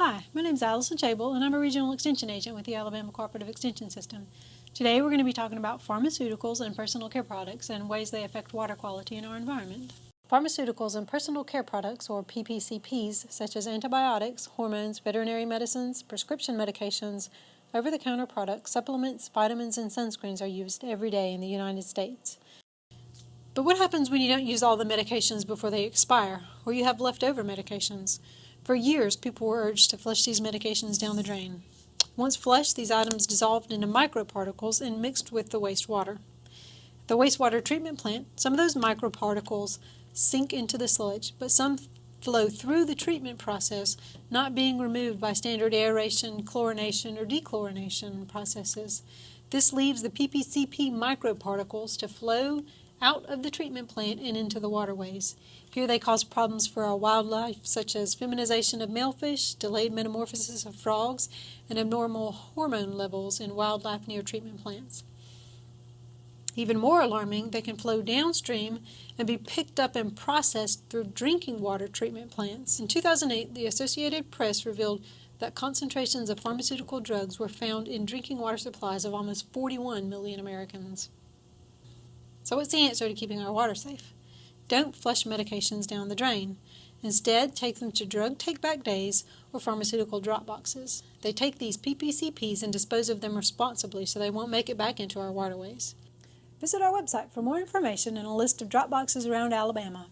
Hi, my name is Allison Chable, and I'm a Regional Extension Agent with the Alabama Cooperative Extension System. Today we're going to be talking about pharmaceuticals and personal care products and ways they affect water quality in our environment. Pharmaceuticals and personal care products, or PPCPs, such as antibiotics, hormones, veterinary medicines, prescription medications, over-the-counter products, supplements, vitamins, and sunscreens are used every day in the United States. But what happens when you don't use all the medications before they expire, or you have leftover medications? For years, people were urged to flush these medications down the drain. Once flushed, these items dissolved into microparticles and mixed with the wastewater. At The wastewater treatment plant, some of those microparticles sink into the sludge, but some flow through the treatment process, not being removed by standard aeration, chlorination, or dechlorination processes. This leaves the PPCP microparticles to flow out of the treatment plant and into the waterways. Here they cause problems for our wildlife, such as feminization of male fish, delayed metamorphosis of frogs, and abnormal hormone levels in wildlife near treatment plants. Even more alarming, they can flow downstream and be picked up and processed through drinking water treatment plants. In 2008, the Associated Press revealed that concentrations of pharmaceutical drugs were found in drinking water supplies of almost 41 million Americans. So, what's the answer to keeping our water safe? Don't flush medications down the drain. Instead, take them to drug take back days or pharmaceutical drop boxes. They take these PPCPs and dispose of them responsibly so they won't make it back into our waterways. Visit our website for more information and a list of drop boxes around Alabama.